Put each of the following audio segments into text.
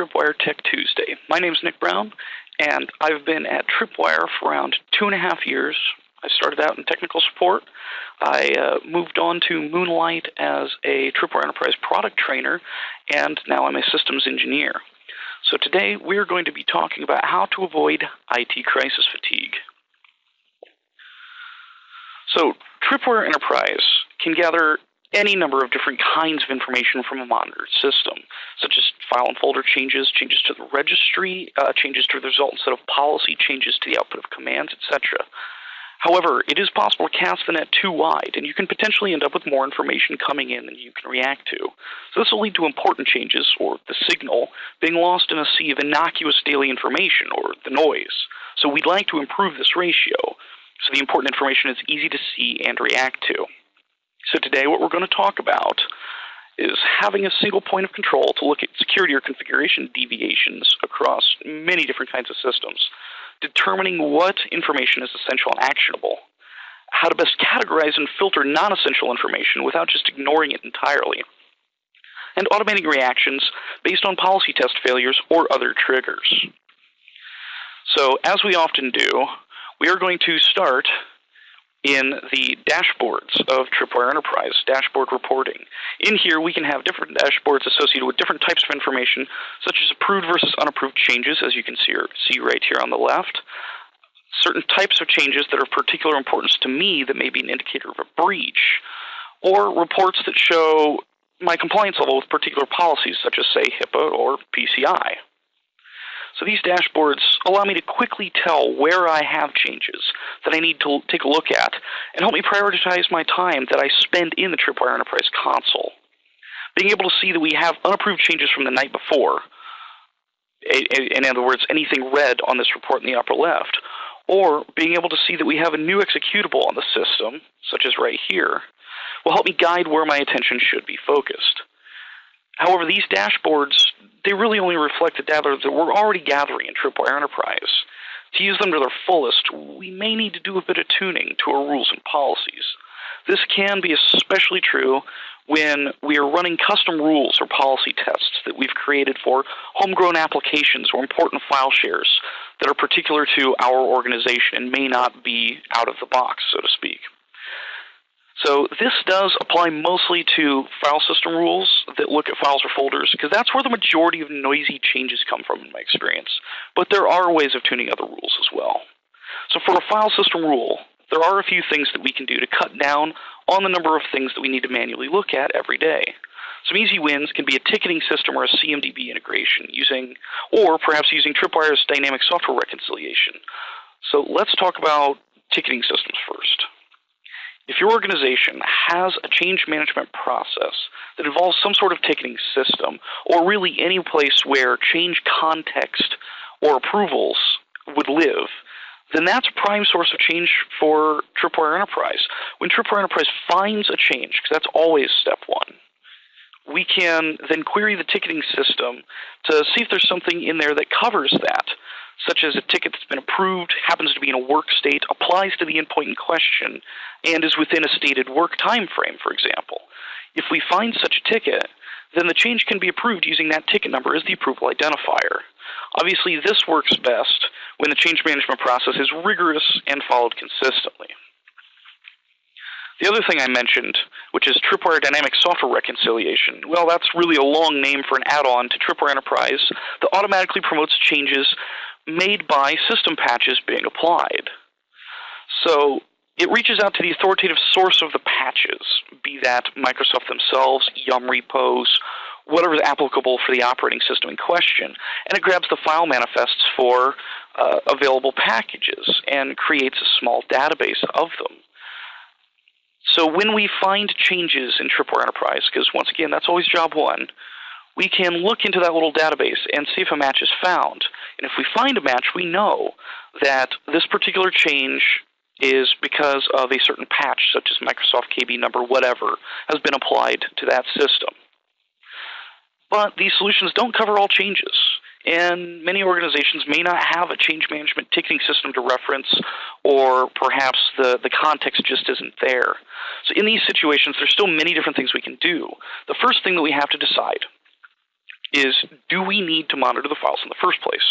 Tripwire Tech Tuesday. My name is Nick Brown, and I've been at Tripwire for around two and a half years. I started out in technical support. I uh, moved on to Moonlight as a Tripwire Enterprise product trainer, and now I'm a systems engineer. So today we're going to be talking about how to avoid IT crisis fatigue. So, Tripwire Enterprise can gather any number of different kinds of information from a monitored system, such as file and folder changes, changes to the registry, uh, changes to the resultant set of policy, changes to the output of commands, etc. However, it is possible to cast the net too wide, and you can potentially end up with more information coming in than you can react to. So this will lead to important changes, or the signal, being lost in a sea of innocuous daily information, or the noise. So we'd like to improve this ratio, so the important information is easy to see and react to. So today what we're going to talk about is having a single point of control to look at security or configuration deviations across many different kinds of systems, determining what information is essential and actionable, how to best categorize and filter non-essential information without just ignoring it entirely, and automating reactions based on policy test failures or other triggers. So as we often do, we are going to start in the dashboards of Tripwire Enterprise, dashboard reporting. In here, we can have different dashboards associated with different types of information, such as approved versus unapproved changes, as you can see, see right here on the left. Certain types of changes that are of particular importance to me that may be an indicator of a breach, or reports that show my compliance level with particular policies, such as, say, HIPAA or PCI. So these dashboards allow me to quickly tell where I have changes that I need to take a look at and help me prioritize my time that I spend in the Tripwire Enterprise console. Being able to see that we have unapproved changes from the night before, in other words, anything red on this report in the upper left, or being able to see that we have a new executable on the system, such as right here, will help me guide where my attention should be focused. However, these dashboards, they really only reflect the data that we're already gathering in Tripwire Enterprise. To use them to their fullest, we may need to do a bit of tuning to our rules and policies. This can be especially true when we are running custom rules or policy tests that we've created for homegrown applications or important file shares that are particular to our organization and may not be out of the box, so to speak. So this does apply mostly to file system rules that look at files or folders, because that's where the majority of noisy changes come from in my experience. But there are ways of tuning other rules as well. So for a file system rule, there are a few things that we can do to cut down on the number of things that we need to manually look at every day. Some easy wins can be a ticketing system or a CMDB integration using, or perhaps using Tripwire's dynamic software reconciliation. So let's talk about ticketing systems first. If your organization has a change management process that involves some sort of ticketing system, or really any place where change context or approvals would live, then that's a prime source of change for Tripwire Enterprise. When Tripwire Enterprise finds a change, because that's always step one, we can then query the ticketing system to see if there's something in there that covers that such as a ticket that's been approved, happens to be in a work state, applies to the endpoint in question, and is within a stated work time frame, for example. If we find such a ticket, then the change can be approved using that ticket number as the approval identifier. Obviously, this works best when the change management process is rigorous and followed consistently. The other thing I mentioned, which is Tripwire Dynamic Software Reconciliation, well, that's really a long name for an add on to Tripwire Enterprise that automatically promotes changes made by system patches being applied. So it reaches out to the authoritative source of the patches, be that Microsoft themselves, Yum repos, whatever is applicable for the operating system in question, and it grabs the file manifests for uh, available packages and creates a small database of them. So when we find changes in Tripwire Enterprise, because once again, that's always job one, we can look into that little database and see if a match is found. And if we find a match, we know that this particular change is because of a certain patch, such as Microsoft KB number, whatever, has been applied to that system. But these solutions don't cover all changes, and many organizations may not have a change management ticketing system to reference, or perhaps the, the context just isn't there. So, in these situations, there's still many different things we can do. The first thing that we have to decide is do we need to monitor the files in the first place?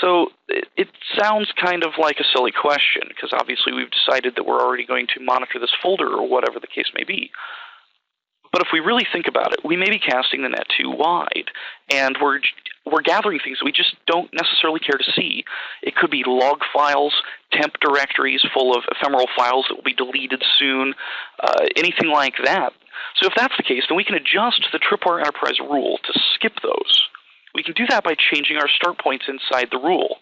So it, it sounds kind of like a silly question because obviously we've decided that we're already going to monitor this folder or whatever the case may be. But if we really think about it, we may be casting the net too wide, and we're we're gathering things that we just don't necessarily care to see. It could be log files, temp directories full of ephemeral files that will be deleted soon, uh, anything like that. So if that's the case, then we can adjust the Tripwire Enterprise rule to skip those. We can do that by changing our start points inside the rule.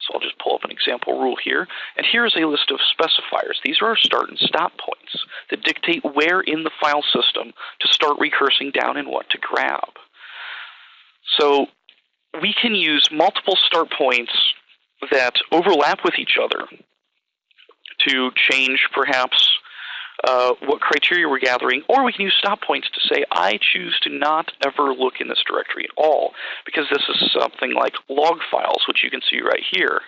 So I'll just pull up an example rule here. And here's a list of specifiers. These are our start and stop points that dictate where in the file system to start recursing down and what to grab. So we can use multiple start points that overlap with each other to change perhaps uh, what criteria we're gathering, or we can use stop points to say, I choose to not ever look in this directory at all, because this is something like log files, which you can see right here,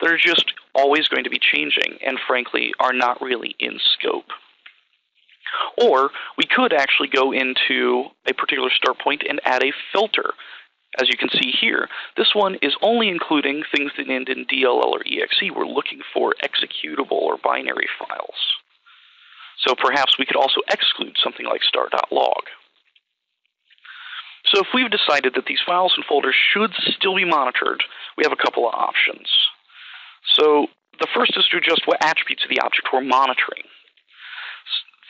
that are just always going to be changing and frankly are not really in scope. Or we could actually go into a particular start point and add a filter. As you can see here, this one is only including things that end in DLL or EXE. We're looking for executable or binary files. So perhaps we could also exclude something like star.log. So if we've decided that these files and folders should still be monitored, we have a couple of options. So the first is to adjust what attributes of the object we're monitoring.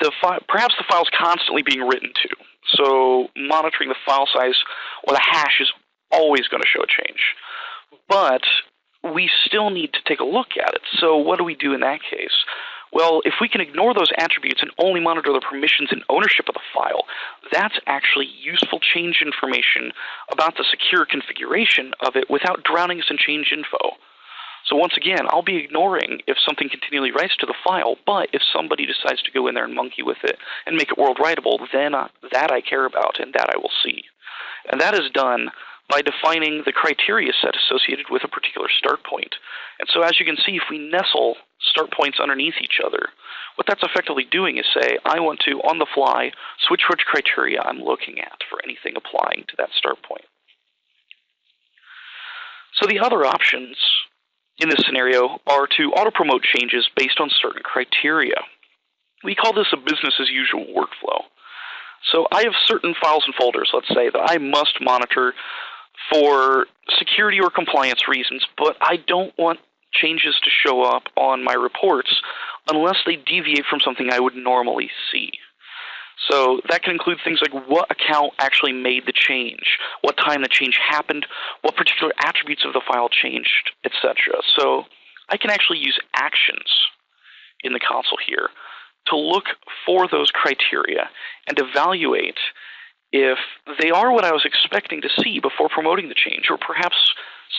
The perhaps the file is constantly being written to, so monitoring the file size or the hash is always going to show a change. But we still need to take a look at it. So what do we do in that case? Well, if we can ignore those attributes and only monitor the permissions and ownership of the file, that's actually useful change information about the secure configuration of it without drowning us in change info. So once again, I'll be ignoring if something continually writes to the file, but if somebody decides to go in there and monkey with it and make it world writable, then uh, that I care about and that I will see. And that is done by defining the criteria set associated with a particular start point. And so as you can see, if we nestle start points underneath each other, what that's effectively doing is say, I want to, on the fly, switch which criteria I'm looking at for anything applying to that start point. So the other options in this scenario are to auto-promote changes based on certain criteria. We call this a business as usual workflow. So I have certain files and folders, let's say, that I must monitor for security or compliance reasons, but I don't want changes to show up on my reports unless they deviate from something I would normally see. So that can include things like what account actually made the change, what time the change happened, what particular attributes of the file changed, etc. So I can actually use actions in the console here to look for those criteria and evaluate if they are what I was expecting to see before promoting the change, or perhaps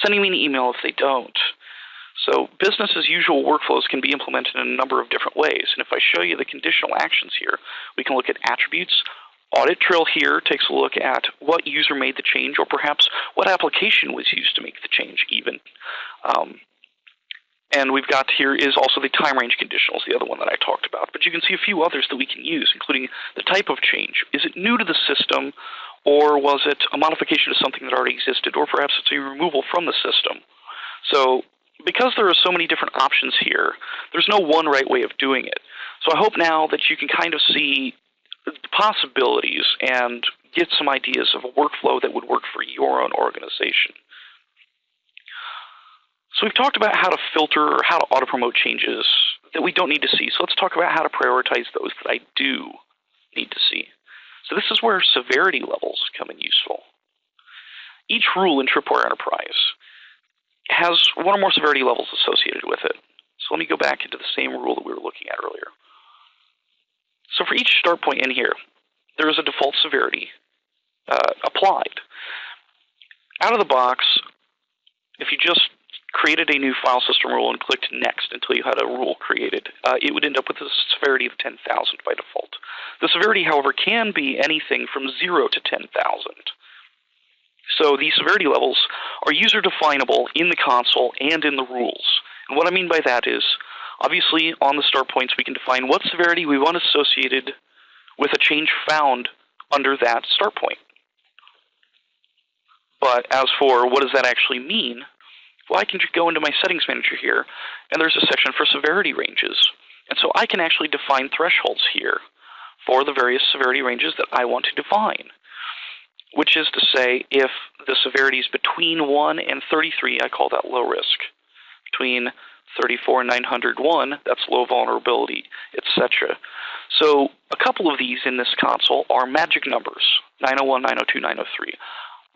sending me an email if they don't. So business as usual workflows can be implemented in a number of different ways. And if I show you the conditional actions here, we can look at attributes. Audit trail here takes a look at what user made the change, or perhaps what application was used to make the change even. Um, and we've got here is also the time range conditionals, the other one that I talked about. But you can see a few others that we can use, including the type of change. Is it new to the system, or was it a modification of something that already existed, or perhaps it's a removal from the system? So because there are so many different options here, there's no one right way of doing it. So I hope now that you can kind of see the possibilities and get some ideas of a workflow that would work for your own organization. So we've talked about how to filter or how to auto promote changes that we don't need to see. So let's talk about how to prioritize those that I do need to see. So this is where severity levels come in useful. Each rule in Tripwire Enterprise has one or more severity levels associated with it. So let me go back into the same rule that we were looking at earlier. So for each start point in here, there is a default severity uh, applied. Out of the box, if you just created a new file system rule and clicked next until you had a rule created, uh, it would end up with a severity of 10,000 by default. The severity, however, can be anything from 0 to 10,000. So these severity levels are user definable in the console and in the rules. And what I mean by that is, obviously on the start points we can define what severity we want associated with a change found under that start point. But as for what does that actually mean, well, I can go into my settings manager here, and there's a section for severity ranges. And so I can actually define thresholds here for the various severity ranges that I want to define, which is to say, if the severity is between 1 and 33, I call that low risk. Between 34 and 901, that's low vulnerability, etc. So a couple of these in this console are magic numbers 901, 902, 903.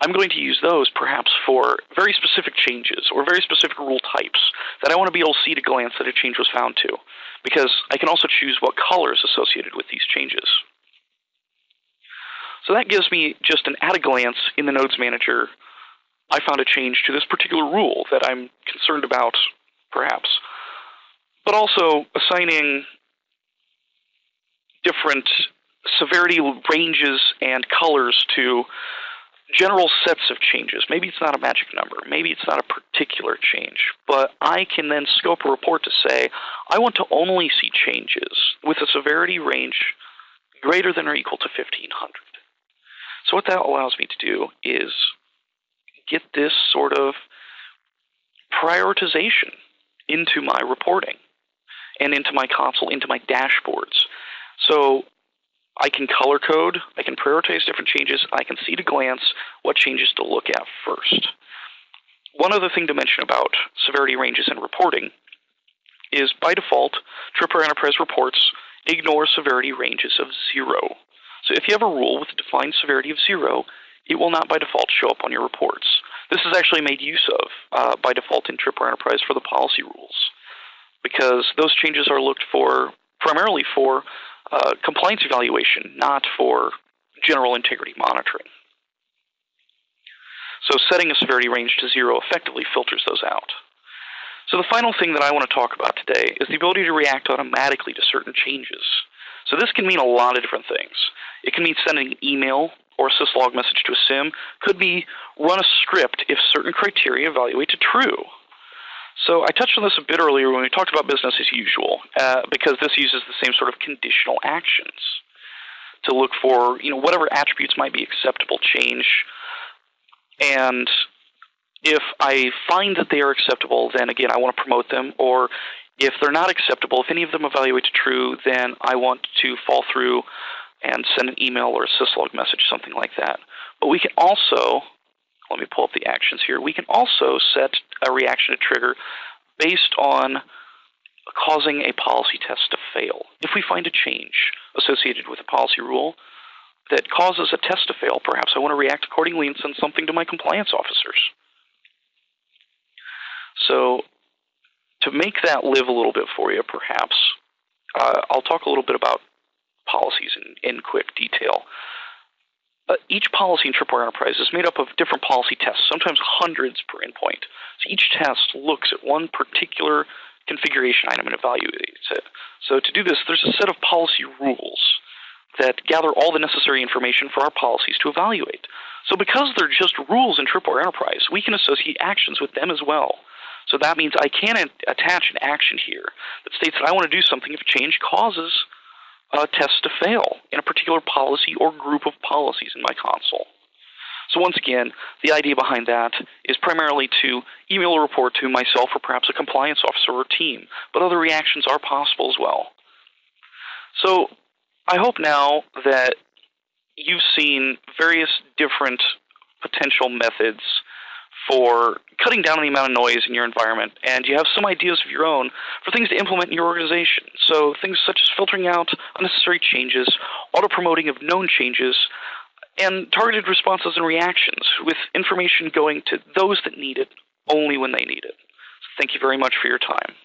I'm going to use those perhaps for very specific changes or very specific rule types that I want to be able to see at a glance that a change was found to, because I can also choose what color is associated with these changes. So that gives me just an at a glance in the Nodes Manager. I found a change to this particular rule that I'm concerned about, perhaps, but also assigning different severity ranges and colors to general sets of changes. Maybe it's not a magic number, maybe it's not a particular change, but I can then scope a report to say, I want to only see changes with a severity range greater than or equal to 1500. So, what that allows me to do is get this sort of prioritization into my reporting and into my console, into my dashboards. So, I can color code, I can prioritize different changes, I can see at a glance what changes to look at first. One other thing to mention about severity ranges and reporting is by default, Tripwire Enterprise reports ignore severity ranges of zero. So if you have a rule with a defined severity of zero, it will not by default show up on your reports. This is actually made use of uh, by default in Tripwire Enterprise for the policy rules, because those changes are looked for primarily for uh, compliance evaluation, not for general integrity monitoring. So setting a severity range to zero effectively filters those out. So the final thing that I want to talk about today is the ability to react automatically to certain changes. So this can mean a lot of different things. It can mean sending an email or a syslog message to a SIEM, Could be run a script if certain criteria evaluate to true. So I touched on this a bit earlier when we talked about business as usual, uh, because this uses the same sort of conditional actions to look for, you know, whatever attributes might be acceptable change. And if I find that they are acceptable, then again, I want to promote them. Or if they're not acceptable, if any of them evaluate to true, then I want to fall through and send an email or a syslog message, something like that. But we can also let me pull up the actions here. We can also set a reaction to trigger based on causing a policy test to fail. If we find a change associated with a policy rule that causes a test to fail, perhaps I want to react accordingly and send something to my compliance officers. So, to make that live a little bit for you, perhaps, uh, I'll talk a little bit about policies in, in quick detail uh, each policy in Tripwire Enterprise is made up of different policy tests, sometimes hundreds per endpoint. So each test looks at one particular configuration item and evaluates it. So to do this, there's a set of policy rules that gather all the necessary information for our policies to evaluate. So because they're just rules in Tripwire Enterprise, we can associate actions with them as well. So that means I can attach an action here that states that I want to do something if change causes uh, test to fail in a particular policy or group of policies in my console. So once again, the idea behind that is primarily to email a report to myself or perhaps a compliance officer or team, but other reactions are possible as well. So I hope now that you've seen various different potential methods for cutting down on the amount of noise in your environment, and you have some ideas of your own for things to implement in your organization. So things such as filtering out unnecessary changes, auto promoting of known changes, and targeted responses and reactions with information going to those that need it only when they need it. So thank you very much for your time.